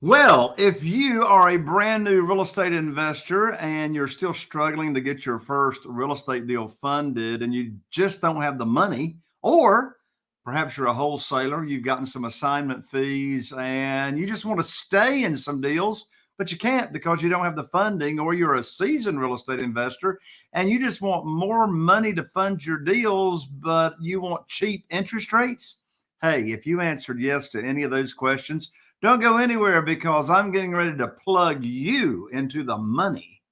Well, if you are a brand new real estate investor and you're still struggling to get your first real estate deal funded and you just don't have the money, or perhaps you're a wholesaler, you've gotten some assignment fees and you just want to stay in some deals, but you can't because you don't have the funding, or you're a seasoned real estate investor and you just want more money to fund your deals, but you want cheap interest rates. Hey, if you answered yes to any of those questions, don't go anywhere because I'm getting ready to plug you into the money.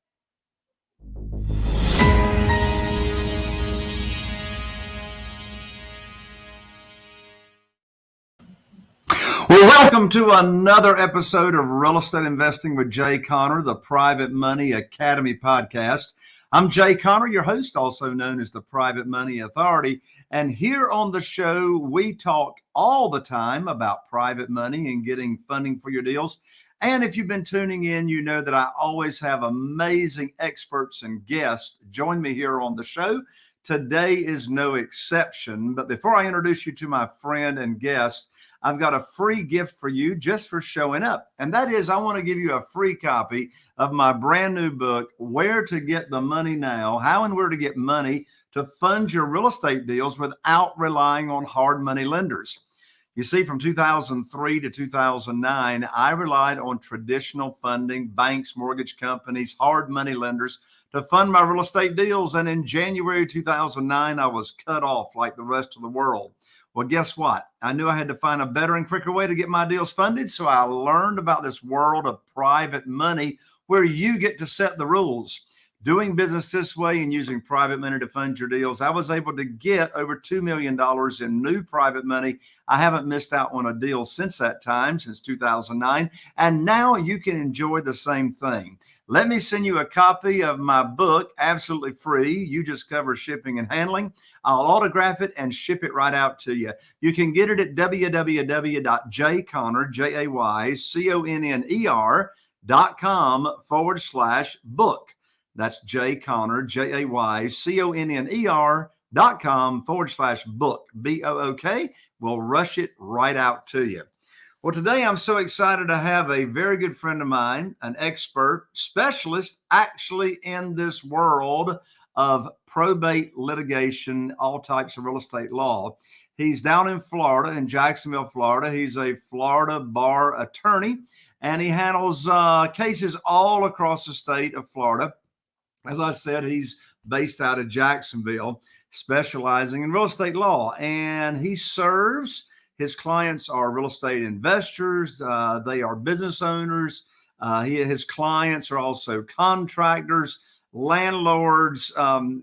Well, welcome to another episode of Real Estate Investing with Jay Conner, the Private Money Academy podcast. I'm Jay Conner, your host, also known as the Private Money Authority. And here on the show, we talk all the time about private money and getting funding for your deals. And if you've been tuning in, you know that I always have amazing experts and guests join me here on the show. Today is no exception. But before I introduce you to my friend and guest, I've got a free gift for you just for showing up. And that is, I want to give you a free copy of my brand new book, Where to Get the Money Now How and Where to Get Money to fund your real estate deals without relying on hard money lenders. You see, from 2003 to 2009, I relied on traditional funding, banks, mortgage companies, hard money lenders to fund my real estate deals. And in January 2009, I was cut off like the rest of the world. Well, guess what? I knew I had to find a better and quicker way to get my deals funded. So I learned about this world of private money where you get to set the rules doing business this way and using private money to fund your deals, I was able to get over $2 million in new private money. I haven't missed out on a deal since that time, since 2009. And now you can enjoy the same thing. Let me send you a copy of my book absolutely free. You just cover shipping and handling. I'll autograph it and ship it right out to you. You can get it at www.jayconner, J-A-Y-C-O-N-N-E-R dot com forward slash book. That's Jay Conner, J A Y C O N N E R dot com forward slash book, B O O K. We'll rush it right out to you. Well, today I'm so excited to have a very good friend of mine, an expert specialist actually in this world of probate litigation, all types of real estate law. He's down in Florida, in Jacksonville, Florida. He's a Florida bar attorney and he handles uh, cases all across the state of Florida. As I said, he's based out of Jacksonville, specializing in real estate law, and he serves. His clients are real estate investors. Uh, they are business owners. Uh, he, his clients are also contractors, landlords, um,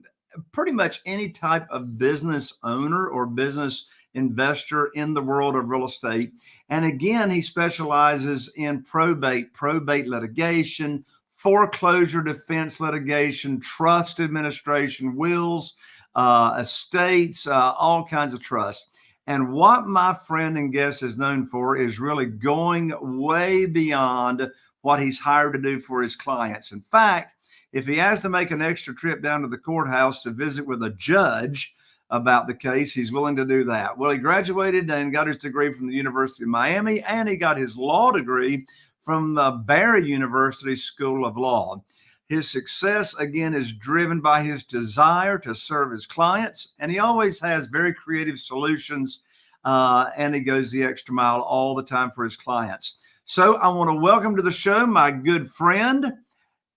pretty much any type of business owner or business investor in the world of real estate. And again, he specializes in probate, probate litigation, foreclosure defense litigation, trust administration, wills, uh, estates, uh, all kinds of trusts. And what my friend and guest is known for is really going way beyond what he's hired to do for his clients. In fact, if he has to make an extra trip down to the courthouse to visit with a judge about the case, he's willing to do that. Well, he graduated and got his degree from the University of Miami, and he got his law degree from the Barry University School of Law. His success, again, is driven by his desire to serve his clients, and he always has very creative solutions, uh, and he goes the extra mile all the time for his clients. So I want to welcome to the show my good friend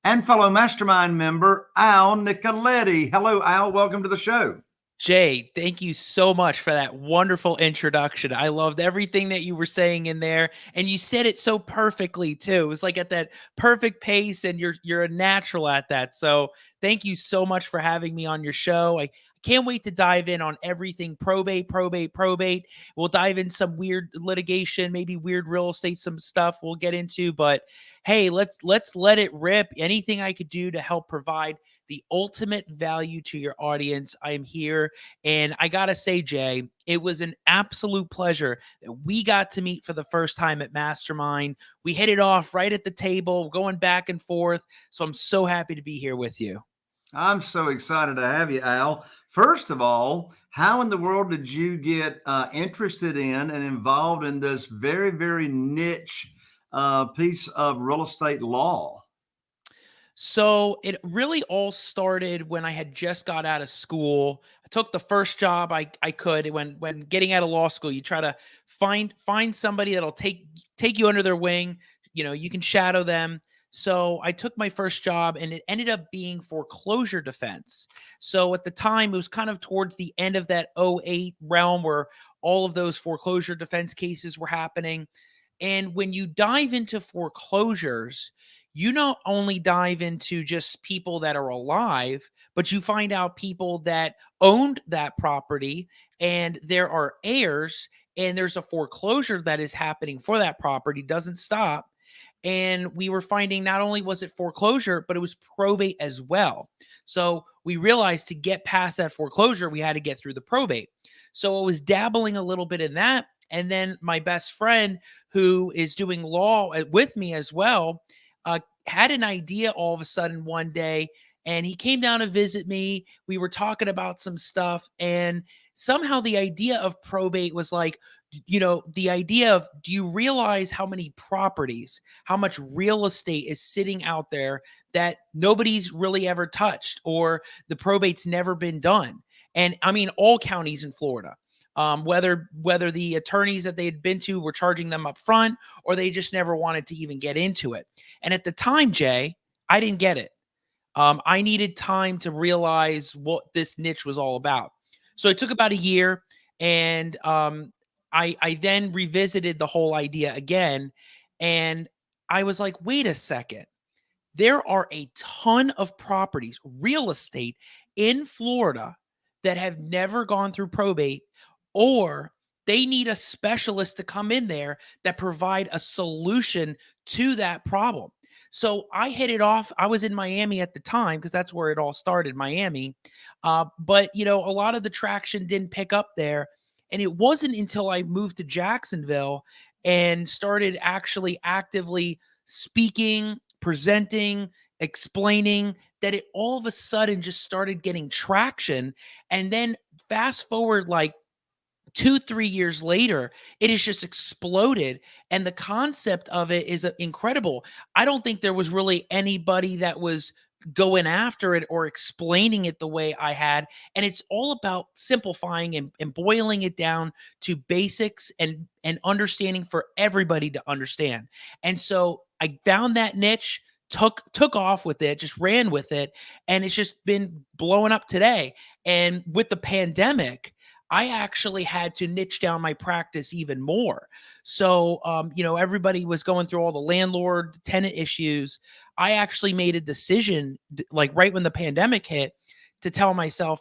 and fellow mastermind member, Al Nicoletti. Hello, Al. Welcome to the show. Jay, thank you so much for that wonderful introduction. I loved everything that you were saying in there, and you said it so perfectly too. It was like at that perfect pace, and you're you're a natural at that. So thank you so much for having me on your show. I can't wait to dive in on everything probate, probate, probate. We'll dive in some weird litigation, maybe weird real estate, some stuff we'll get into. But hey, let's let's let it rip. Anything I could do to help provide the ultimate value to your audience. I am here. And I got to say, Jay, it was an absolute pleasure that we got to meet for the first time at Mastermind. We hit it off right at the table, going back and forth. So I'm so happy to be here with you. I'm so excited to have you, Al. First of all, how in the world did you get uh, interested in and involved in this very, very niche uh, piece of real estate law? So it really all started when I had just got out of school. I took the first job I, I could. When when getting out of law school, you try to find find somebody that'll take take you under their wing. You know, you can shadow them. So I took my first job and it ended up being foreclosure defense. So at the time, it was kind of towards the end of that 08 realm where all of those foreclosure defense cases were happening. And when you dive into foreclosures, you not only dive into just people that are alive, but you find out people that owned that property and there are heirs and there's a foreclosure that is happening for that property doesn't stop and we were finding not only was it foreclosure but it was probate as well so we realized to get past that foreclosure we had to get through the probate so i was dabbling a little bit in that and then my best friend who is doing law uh, with me as well uh, had an idea all of a sudden one day and he came down to visit me. We were talking about some stuff, and somehow the idea of probate was like, you know, the idea of do you realize how many properties, how much real estate is sitting out there that nobody's really ever touched or the probate's never been done? And I mean, all counties in Florida um, whether whether the attorneys that they had been to were charging them up front or they just never wanted to even get into it. And at the time, Jay, I didn't get it. Um, I needed time to realize what this niche was all about. So it took about a year, and um, I I then revisited the whole idea again, and I was like, wait a second. There are a ton of properties, real estate in Florida that have never gone through probate or they need a specialist to come in there that provide a solution to that problem. So I hit it off. I was in Miami at the time because that's where it all started, Miami. Uh, but you know, a lot of the traction didn't pick up there, and it wasn't until I moved to Jacksonville and started actually actively speaking, presenting, explaining that it all of a sudden just started getting traction. And then fast forward like two, three years later, it has just exploded. And the concept of it is uh, incredible. I don't think there was really anybody that was going after it or explaining it the way I had. And it's all about simplifying and, and boiling it down to basics and, and understanding for everybody to understand. And so I found that niche took took off with it just ran with it and it's just been blowing up today and with the pandemic I actually had to niche down my practice even more. So, um, you know, everybody was going through all the landlord tenant issues. I actually made a decision, like right when the pandemic hit, to tell myself,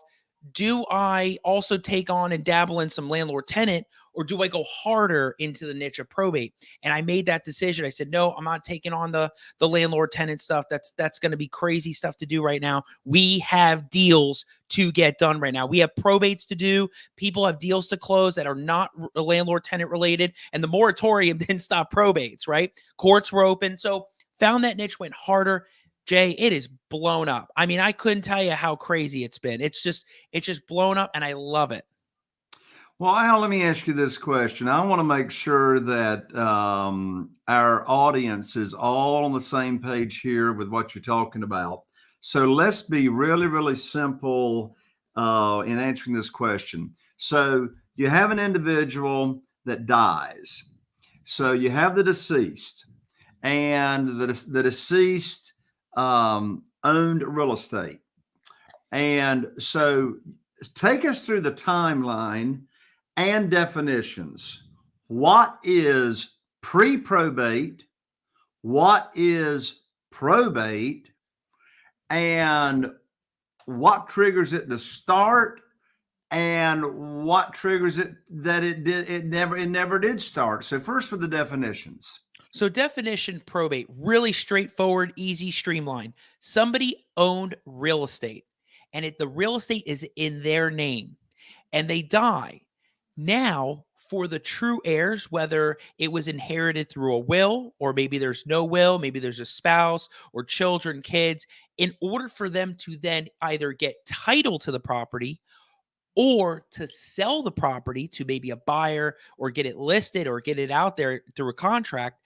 do I also take on and dabble in some landlord tenant or do I go harder into the niche of probate? And I made that decision. I said, no, I'm not taking on the the landlord tenant stuff. That's that's going to be crazy stuff to do right now. We have deals to get done right now. We have probates to do. People have deals to close that are not uh, landlord tenant related. And the moratorium didn't stop probates, right? Courts were open. So found that niche, went harder. Jay, it is blown up. I mean, I couldn't tell you how crazy it's been. It's just, it's just blown up and I love it. Well, Al, let me ask you this question. I want to make sure that um, our audience is all on the same page here with what you're talking about. So let's be really, really simple uh, in answering this question. So you have an individual that dies. So you have the deceased, and the, the deceased um, owned real estate. And so take us through the timeline and definitions. What is pre probate? What is probate? And what triggers it to start? And what triggers it that it did it never it never did start. So first for the definitions. So definition probate, really straightforward, easy, streamlined. Somebody owned real estate and it, the real estate is in their name and they die now, for the true heirs, whether it was inherited through a will, or maybe there's no will, maybe there's a spouse or children, kids, in order for them to then either get title to the property or to sell the property to maybe a buyer or get it listed or get it out there through a contract,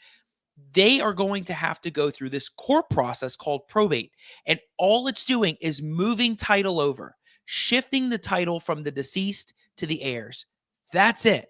they are going to have to go through this court process called probate. And all it's doing is moving title over, shifting the title from the deceased to the heirs. That's it.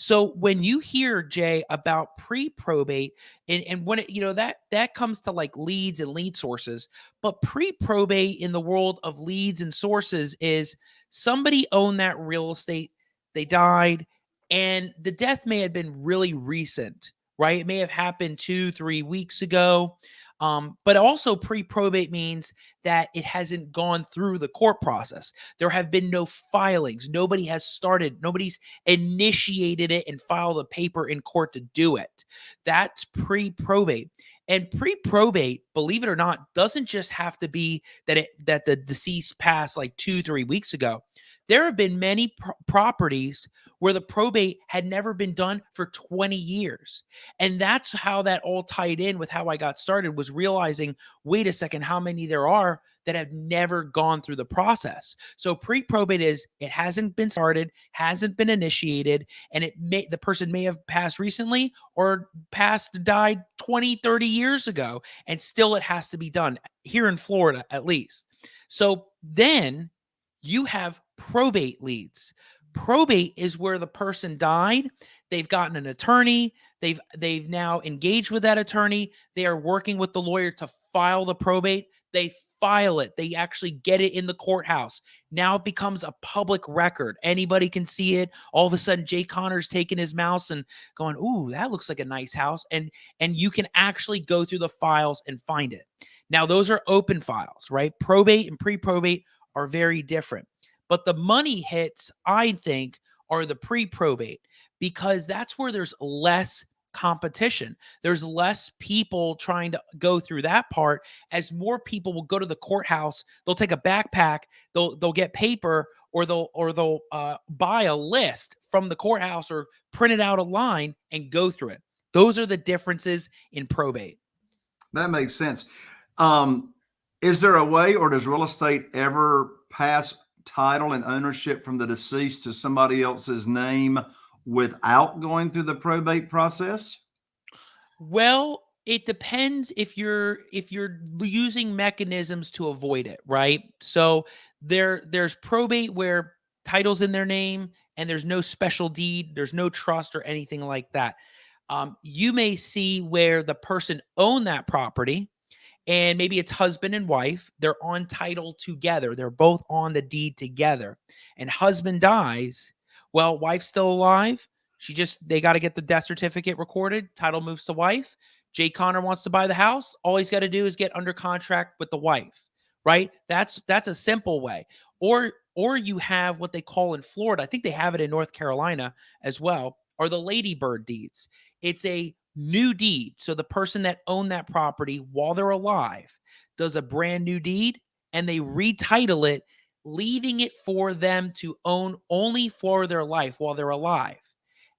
So when you hear Jay about pre-probate and, and when it, you know that that comes to like leads and lead sources, but pre-probate in the world of leads and sources is somebody owned that real estate, they died, and the death may have been really recent, right? It may have happened two, three weeks ago. Um, but also pre probate means that it hasn't gone through the court process. There have been no filings. Nobody has started, nobody's initiated it and filed a paper in court to do it. That's pre probate. And pre-probate, believe it or not, doesn't just have to be that it that the deceased passed like two, three weeks ago. There have been many pro properties where the probate had never been done for 20 years. And that's how that all tied in with how I got started was realizing, wait a second, how many there are that have never gone through the process. So pre-probate is it hasn't been started, hasn't been initiated, and it may the person may have passed recently or passed died 20, 30 years ago, and still it has to be done here in Florida at least. So then you have probate leads. Probate is where the person died, they've gotten an attorney, they've they've now engaged with that attorney, they are working with the lawyer to file the probate. They file it. They actually get it in the courthouse. Now it becomes a public record. Anybody can see it. All of a sudden, Jay Conner's taking his mouse and going, "Ooh, that looks like a nice house," and and you can actually go through the files and find it. Now those are open files, right? Probate and pre-probate are very different. But the money hits, I think, are the pre probate because that's where there's less competition. There's less people trying to go through that part as more people will go to the courthouse. They'll take a backpack, they'll they'll get paper or they'll or they'll uh, buy a list from the courthouse or print it out a line and go through it. Those are the differences in probate. That makes sense. Um, is there a way or does real estate ever pass title and ownership from the deceased to somebody else's name without going through the probate process? Well, it depends if you're if you're using mechanisms to avoid it, right? So there there's probate where titles in their name and there's no special deed, there's no trust or anything like that. Um, you may see where the person owned that property and maybe it's husband and wife. They're on title together. They're both on the deed together. And husband dies. Well, wife's still alive. She just they got to get the death certificate recorded. Title moves to wife. Jay Conner wants to buy the house. All he's got to do is get under contract with the wife, right? That's that's a simple way. Or or you have what they call in Florida. I think they have it in North Carolina as well. Are the ladybird deeds? It's a new deed. So the person that owned that property while they're alive does a brand new deed and they retitle it, leaving it for them to own only for their life while they're alive.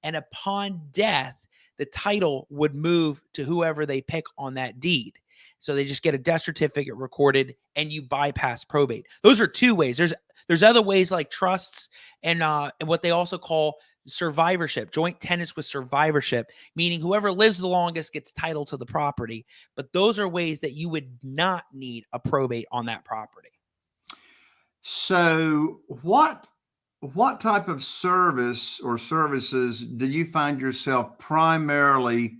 And upon death, the title would move to whoever they pick on that deed. So they just get a death certificate recorded and you bypass probate. Those are two ways. There's there's other ways like trusts and uh and what they also call survivorship, joint tenants with survivorship, meaning whoever lives the longest gets title to the property. But those are ways that you would not need a probate on that property. So, what what type of service or services do you find yourself primarily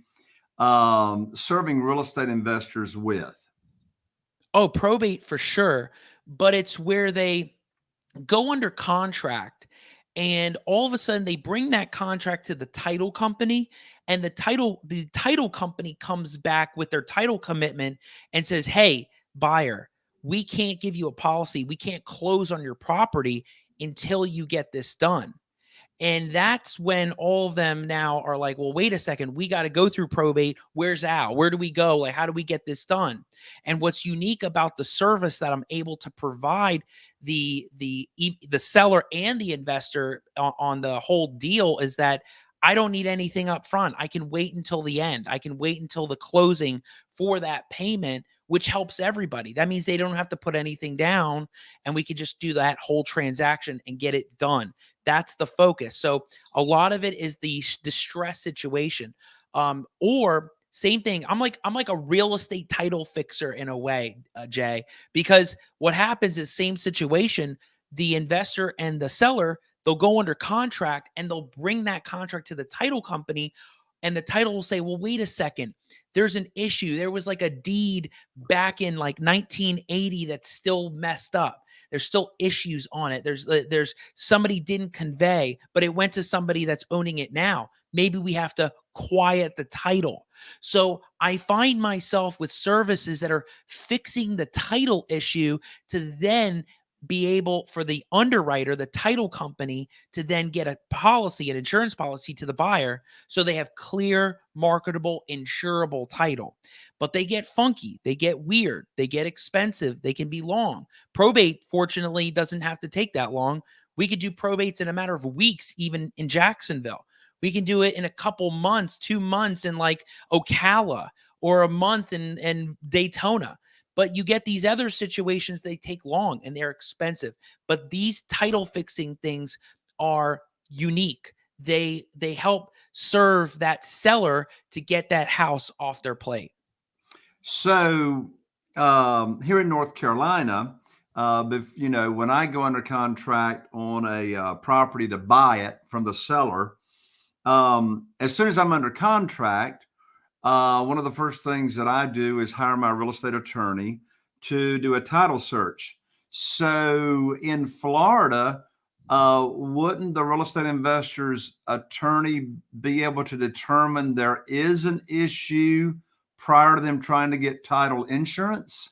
um, serving real estate investors with? Oh, probate for sure, but it's where they go under contract and all of a sudden they bring that contract to the title company and the title the title company comes back with their title commitment and says hey buyer we can't give you a policy. We can't close on your property until you get this done and that's when all of them now are like, well, wait a second, we got to go through probate. Where's Al? Where do we go? Like, how do we get this done? And what's unique about the service that I'm able to provide the the the seller and the investor on, on the whole deal is that I don't need anything up front. I can wait until the end. I can wait until the closing for that payment, which helps everybody. That means they don't have to put anything down and we can just do that whole transaction and get it done. That's the focus. So a lot of it is the distress situation. Um, or same thing. I'm like I'm like a real estate title fixer in a way, uh, Jay, because what happens is same situation. The investor and the seller they'll go under contract and they'll bring that contract to the title company, and the title will say, "Well, wait a second, there's an issue. There was like a deed back in like 1980 that's still messed up." There's still issues on it. There's uh, there's somebody didn't convey, but it went to somebody that's owning it now. Maybe we have to quiet the title. So I find myself with services that are fixing the title issue to then be able for the underwriter, the title company, to then get a policy, an insurance policy to the buyer so they have clear, marketable, insurable title. But they get funky, they get weird, they get expensive, they can be long. Probate, fortunately, doesn't have to take that long. We could do probates in a matter of weeks, even in Jacksonville. We can do it in a couple months, two months in like Ocala or a month in, in Daytona. But you get these other situations, they take long and they're expensive. But these title fixing things are unique. They they help serve that seller to get that house off their plate. So um, here in North Carolina, uh, if you know, when I go under contract on a uh, property to buy it from the seller, um, as soon as I'm under contract, uh, one of the first things that I do is hire my real estate attorney to do a title search. So in Florida, uh, wouldn't the real estate investor's attorney be able to determine there is an issue prior to them trying to get title insurance?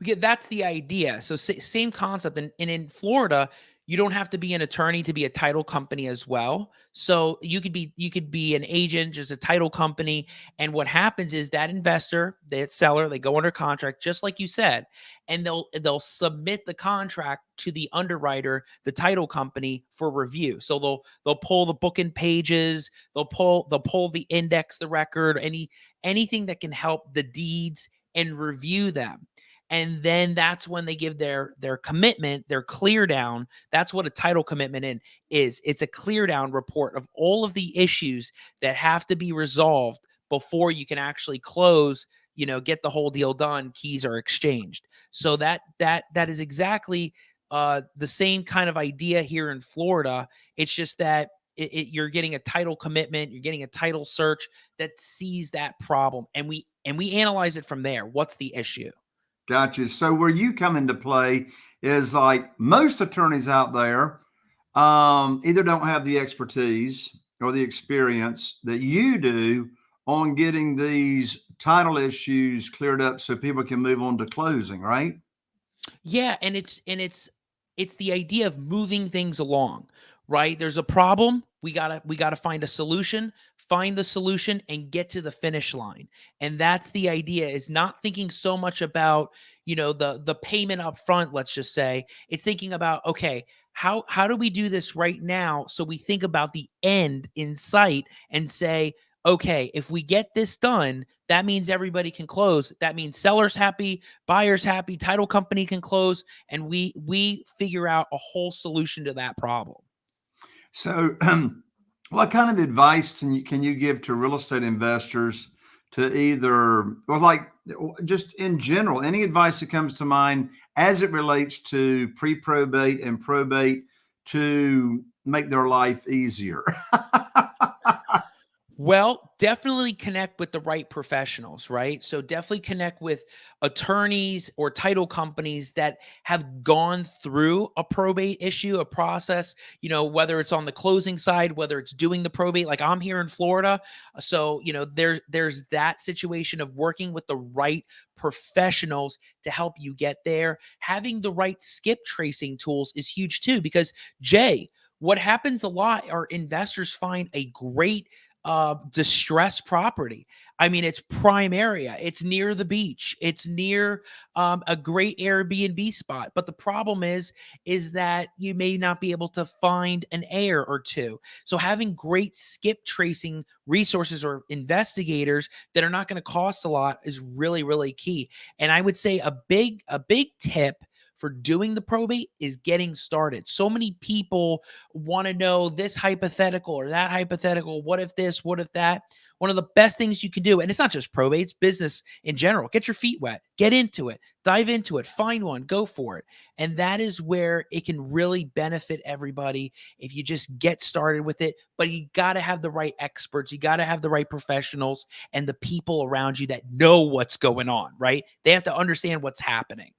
Yeah, that's the idea. So same concept. And, and in Florida, you don't have to be an attorney to be a title company as well. So you could be you could be an agent just a title company and what happens is that investor that seller they go under contract just like you said and they'll they'll submit the contract to the underwriter the title company for review. So they'll they'll pull the book and pages they'll pull they'll pull the index the record any anything that can help the deeds and review them and then that's when they give their their commitment their clear down that's what a title commitment in is it's a clear down report of all of the issues that have to be resolved before you can actually close you know get the whole deal done keys are exchanged. So that that that is exactly uh the same kind of idea here in florida. It's just that it, it, you're getting a title commitment you're getting a title search that sees that problem and we and we analyze it from there. What's the issue Gotcha. So where you come into play is like most attorneys out there um, either don't have the expertise or the experience that you do on getting these title issues cleared up so people can move on to closing, right? Yeah, and it's and it's it's the idea of moving things along, right? There's a problem, we got to we got to find a solution find the solution and get to the finish line. And that's the idea is not thinking so much about you know the the payment up front let's just say. It's thinking about okay how how do we do this right now so we think about the end in sight and say okay if we get this done that means everybody can close. That means sellers happy buyers happy title company can close and we we figure out a whole solution to that problem. So um what kind of advice can you, can you give to real estate investors to either, or like just in general, any advice that comes to mind as it relates to pre probate and probate to make their life easier? Well, definitely connect with the right professionals, right? So definitely connect with attorneys or title companies that have gone through a probate issue, a process, you know, whether it's on the closing side, whether it's doing the probate, like I'm here in Florida. So, you know, there's there's that situation of working with the right professionals to help you get there. Having the right skip tracing tools is huge too, because Jay, what happens a lot are investors find a great uh distressed property. I mean it's prime area it's near the beach it's near um, a great airbnb spot but the problem is is that you may not be able to find an heir or two. So having great skip tracing resources or investigators that are not going to cost a lot is really really key. And i would say a big a big tip for doing the probate is getting started. So many people want to know this hypothetical or that hypothetical. What if this? What if that? One of the best things you can do, and it's not just probates, business in general. Get your feet wet, get into it, dive into it, find one, go for it. And that is where it can really benefit everybody if you just get started with it. But you got to have the right experts, you got to have the right professionals and the people around you that know what's going on, right? They have to understand what's happening.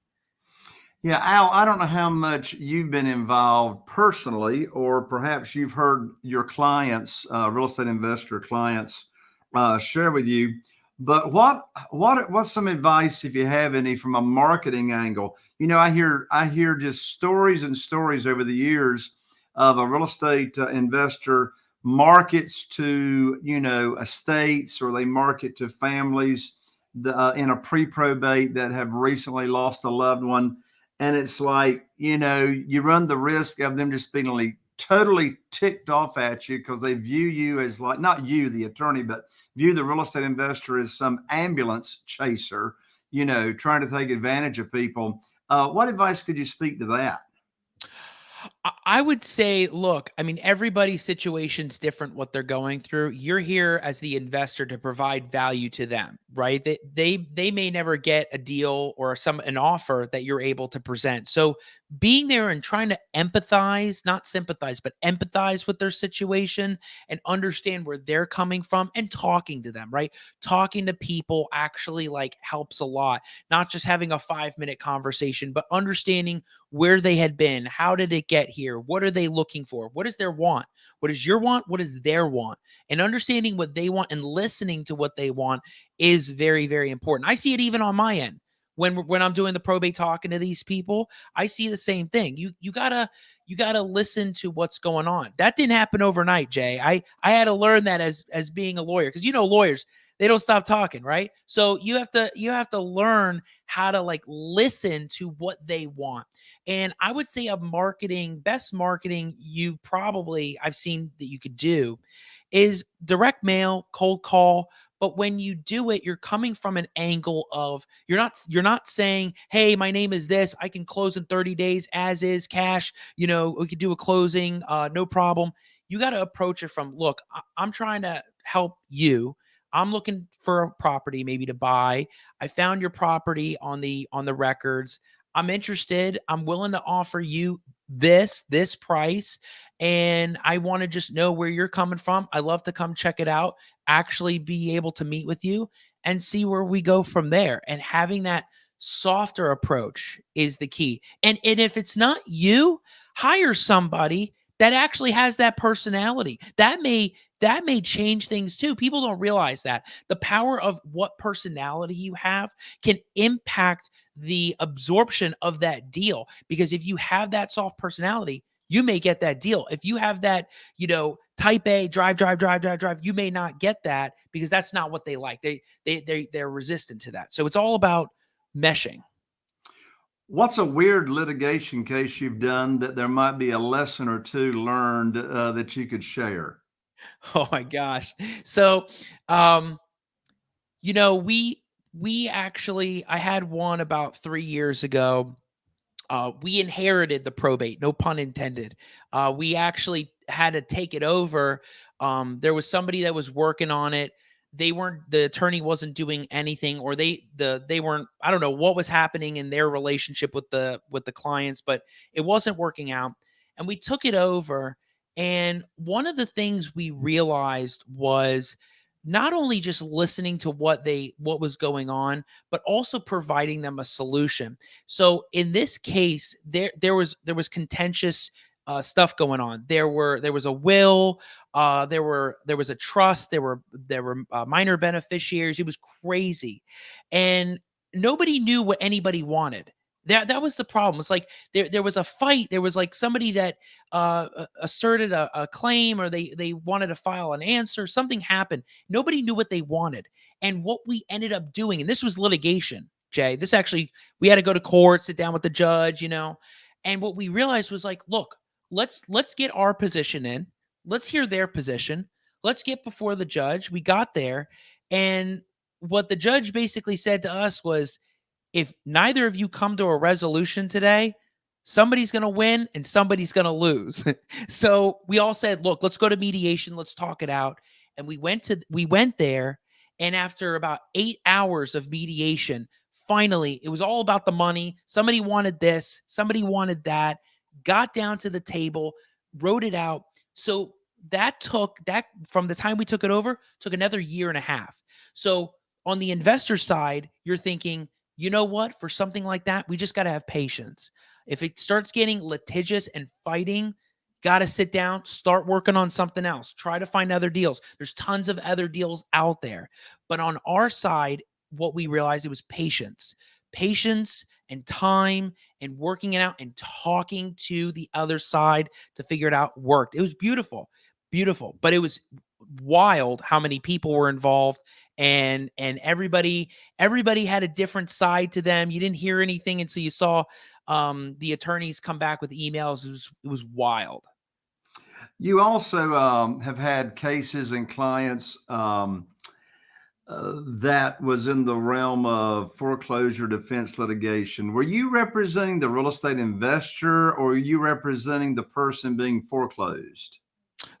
Yeah, Al, I don't know how much you've been involved personally, or perhaps you've heard your clients, uh, real estate investor clients, uh, share with you. But what what what's some advice if you have any from a marketing angle? You know, I hear I hear just stories and stories over the years of a real estate uh, investor markets to you know estates or they market to families the, uh, in a pre-probate that have recently lost a loved one and it's like you know you run the risk of them just being like totally ticked off at you because they view you as like not you the attorney but view the real estate investor as some ambulance chaser, you know, trying to take advantage of people. Uh, what advice could you speak to that? I would say, look, I mean, everybody's situation's different what they're going through. You're here as the investor to provide value to them, right? They they they may never get a deal or some an offer that you're able to present. So being there and trying to empathize, not sympathize, but empathize with their situation and understand where they're coming from and talking to them, right? Talking to people actually like helps a lot. Not just having a 5-minute conversation, but understanding where they had been, how did it get here? What are they looking for? What is their want? What is your want? What is their want? And understanding what they want and listening to what they want is very very important. I see it even on my end when when I'm doing the probate talking to these people, I see the same thing. You you gotta you gotta listen to what's going on. That didn't happen overnight, Jay. I I had to learn that as as being a lawyer because you know lawyers they don't stop talking, right? So you have to you have to learn how to like listen to what they want. And I would say a marketing best marketing you probably I've seen that you could do is direct mail, cold call, but when you do it you're coming from an angle of you're not you're not saying hey my name is this i can close in 30 days as is cash you know we could do a closing uh no problem. You got to approach it from look I- i'm trying to help you. I'm looking for a property maybe to buy. I found your property on the on the records. I'm interested. I'm willing to offer you this this price and I want to just know where you're coming from. I love to come check it out, actually be able to meet with you and see where we go from there. And having that softer approach is the key. And and if it's not you, hire somebody that actually has that personality. That may that may change things too. People don't realize that. The power of what personality you have can impact the absorption of that deal because if you have that soft personality, you may get that deal. If you have that, you know, type A drive, drive, drive, drive, drive, you may not get that because that's not what they like. They they they they're resistant to that. So it's all about meshing. What's a weird litigation case you've done that there might be a lesson or two learned uh, that you could share? Oh my gosh. So, um, you know, we we actually I had one about three years ago uh, we inherited the probate, no pun intended. Uh, we actually had to take it over. Um, there was somebody that was working on it. They weren't the attorney wasn't doing anything, or they the they weren't. I don't know what was happening in their relationship with the with the clients, but it wasn't working out. And we took it over. And one of the things we realized was not only just listening to what they what was going on but also providing them a solution. So in this case there there was there was contentious uh, stuff going on. There were there was a will uh, there were there was a trust there were there were uh, minor beneficiaries. It was crazy. And nobody knew what anybody wanted that that was the problem. It's like there there was a fight. There was like somebody that uh, asserted a, a claim, or they they wanted to file an answer. Something happened. Nobody knew what they wanted, and what we ended up doing. And this was litigation, Jay. This actually we had to go to court, sit down with the judge, you know. And what we realized was like, look, let's let's get our position in. Let's hear their position. Let's get before the judge. We got there, and what the judge basically said to us was if neither of you come to a resolution today, somebody's going to win and somebody's going to lose. so we all said, look, let's go to mediation, let's talk it out. And we went to we went there and after about 8 hours of mediation, finally, it was all about the money. Somebody wanted this, somebody wanted that, got down to the table, wrote it out. So that took that from the time we took it over, took another year and a half. So on the investor side, you're thinking, you know what? For something like that, we just got to have patience. If it starts getting litigious and fighting, got to sit down, start working on something else, try to find other deals. There's tons of other deals out there. But on our side, what we realized it was patience, patience and time and working it out and talking to the other side to figure it out worked. It was beautiful, beautiful, but it was wild how many people were involved and and everybody everybody had a different side to them you didn't hear anything until you saw um the attorneys come back with emails it was it was wild you also um, have had cases and clients um, uh, that was in the realm of foreclosure defense litigation. Were you representing the real estate investor or are you representing the person being foreclosed?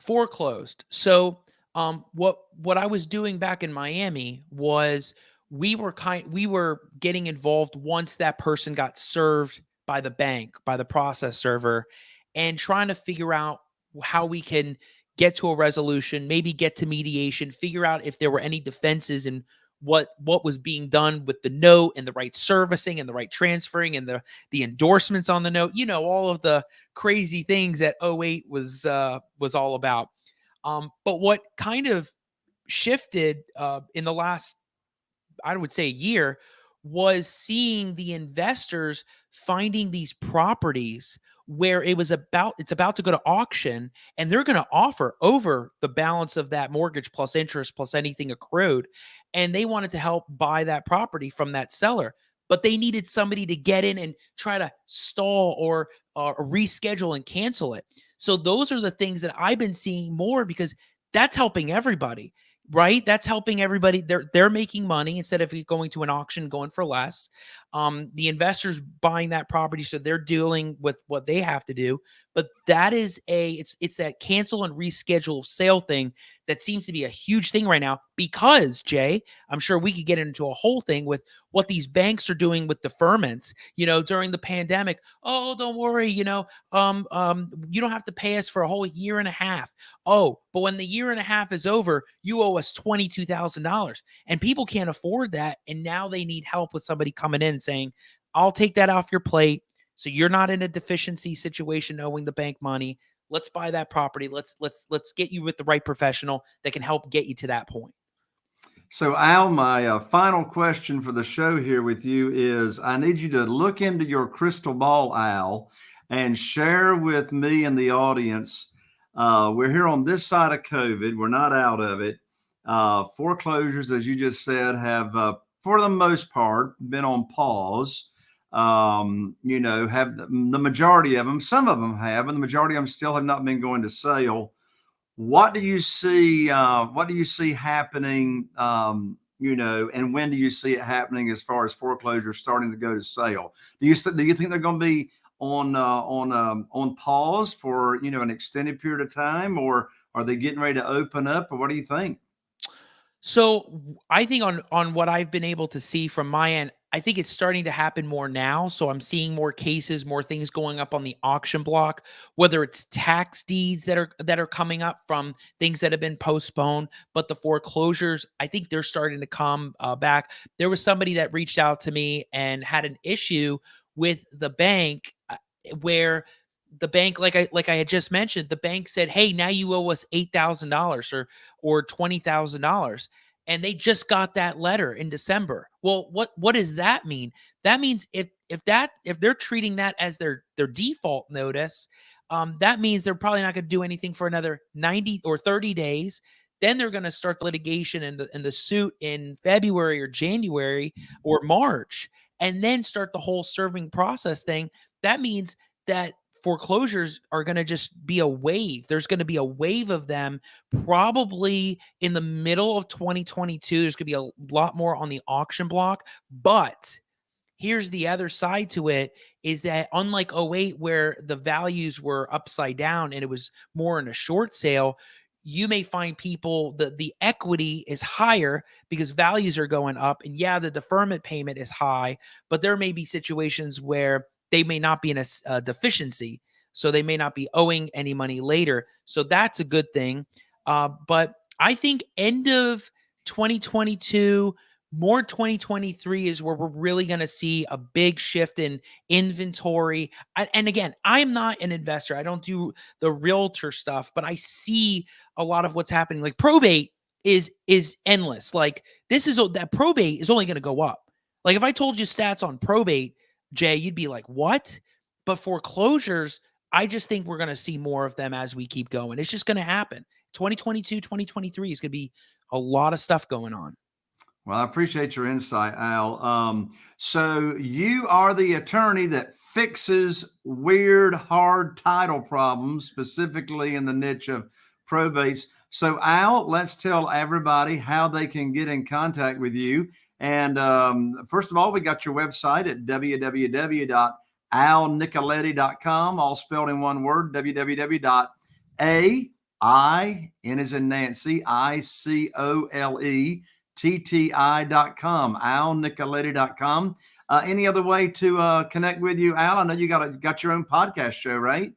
Foreclosed. So um, what what I was doing back in Miami was we were kind we were getting involved once that person got served by the bank by the process server and trying to figure out how we can get to a resolution, maybe get to mediation, figure out if there were any defenses and what what was being done with the note and the right servicing and the right transferring and the the endorsements on the note you know all of the crazy things that 08 was uh was all about um but what kind of shifted uh in the last i would say year was seeing the investors finding these properties where it was about it's about to go to auction and they're going to offer over the balance of that mortgage plus interest plus anything accrued and they wanted to help buy that property from that seller but they needed somebody to get in and try to stall or uh, reschedule and cancel it. So those are the things that i've been seeing more because that's helping everybody right? That's helping everybody. They're they're making money instead of going to an auction going for less um the investors buying that property so they're dealing with what they have to do but that is a it's it's that cancel and reschedule sale thing that seems to be a huge thing right now because Jay, I'm sure we could get into a whole thing with what these banks are doing with deferments, you know, during the pandemic. Oh, don't worry, you know, um um you don't have to pay us for a whole year and a half. Oh, but when the year and a half is over, you owe us $22,000. And people can't afford that and now they need help with somebody coming in saying, "I'll take that off your plate." So you're not in a deficiency situation owing the bank money. Let's buy that property. Let's let's let's get you with the right professional that can help get you to that point. So Al, my uh, final question for the show here with you is I need you to look into your crystal ball, Al, and share with me and the audience. Uh, we're here on this side of COVID. We're not out of it. Uh, foreclosures, as you just said, have, uh, for the most part, been on pause um, you know, have the majority of them, some of them have, and the majority of them still have not been going to sale. What do you see? Uh, what do you see happening? Um, you know, and when do you see it happening as far as foreclosures starting to go to sale? Do you do you think they're going to be on uh, on um, on pause for you know an extended period of time, or are they getting ready to open up, or what do you think? So I think on on what I've been able to see from my end, I think it's starting to happen more now. So I'm seeing more cases, more things going up on the auction block, whether it's tax deeds that are that are coming up from things that have been postponed, but the foreclosures, I think they're starting to come uh, back. There was somebody that reached out to me and had an issue with the bank uh, where the bank like i like i had just mentioned the bank said hey now you owe us $8000 or or $20000 and they just got that letter in December. Well, what what does that mean? That means if if that if they're treating that as their their default notice, um, that means they're probably not going to do anything for another 90 or 30 days. Then they're going to start the litigation and the and the suit in February or January or March, and then start the whole serving process thing. That means that foreclosures are going to just be a wave. There's going to be a wave of them probably in the middle of 2022. There's going to be a lot more on the auction block. But here's the other side to it is that unlike 08 where the values were upside down and it was more in a short sale you may find people the the equity is higher because values are going up and yeah the deferment payment is high but there may be situations where they may not be in a, a deficiency so they may not be owing any money later so that's a good thing uh, but i think end of 2022 more 2023 is where we're really going to see a big shift in inventory. and again, I'm not an investor. I don't do the realtor stuff, but I see a lot of what's happening. Like probate is is endless. Like this is that probate is only going to go up. Like if I told you stats on probate, Jay, you'd be like, "What?" But foreclosures, I just think we're going to see more of them as we keep going. It's just going to happen. 2022, 2023 is going to be a lot of stuff going on. Well, I appreciate your insight, Al. Um, so you are the attorney that fixes weird, hard title problems, specifically in the niche of probates. So, Al, let's tell everybody how they can get in contact with you. And um, first of all, we got your website at www.alnicoletti.com, all spelled in one word, www.a I, N is in Nancy, I C O L E tti.com, alnicoletti.com. Uh, any other way to uh, connect with you, Al? I know you got a, got your own podcast show, right?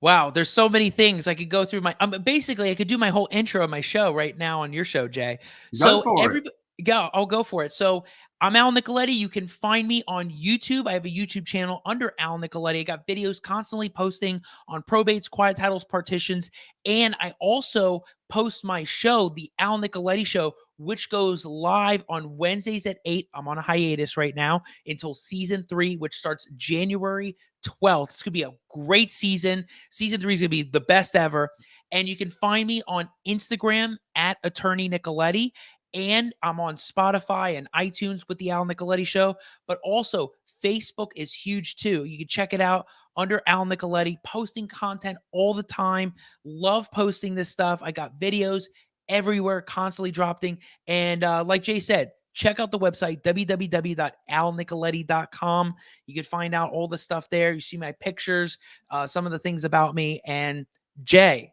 Wow, there's so many things I could go through. My um, basically, I could do my whole intro of my show right now on your show, Jay. Go so everybody, yeah, I'll go for it. So I'm Al Nicoletti. You can find me on YouTube. I have a YouTube channel under Al Nicoletti. I got videos constantly posting on probates, quiet titles, partitions, and I also post my show, the Al Nicoletti Show, which goes live on Wednesdays at 8. I'm on a hiatus right now until season three, which starts January 12th. It's going to be a great season. Season three is going to be the best ever. And you can find me on Instagram at Attorney Nicoletti and I'm on Spotify and iTunes with the Al Nicoletti Show, but also Facebook is huge too. You can check it out under Al Nicoletti, posting content all the time. Love posting this stuff. I got videos everywhere, constantly dropping. And uh, like Jay said, check out the website www.alnicoletti.com. You can find out all the stuff there. You see my pictures, uh, some of the things about me. And Jay,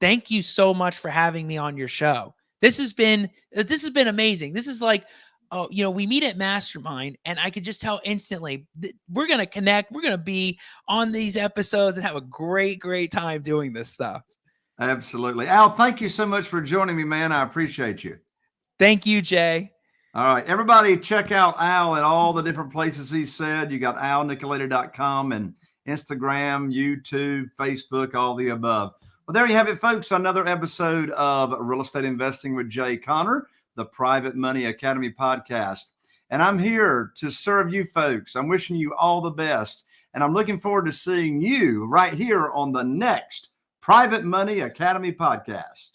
thank you so much for having me on your show. This has been uh, this has been amazing. This is like oh, you know, we meet at Mastermind, and I could just tell instantly we're gonna connect. We're gonna be on these episodes and have a great, great time doing this stuff. Absolutely, Al. Thank you so much for joining me, man. I appreciate you. Thank you, Jay. All right, everybody, check out Al at all the different places he said. You got alnicoletti.com and Instagram, YouTube, Facebook, all the above. Well, there you have it, folks. Another episode of Real Estate Investing with Jay Conner, the Private Money Academy podcast. And I'm here to serve you folks. I'm wishing you all the best. And I'm looking forward to seeing you right here on the next Private Money Academy podcast.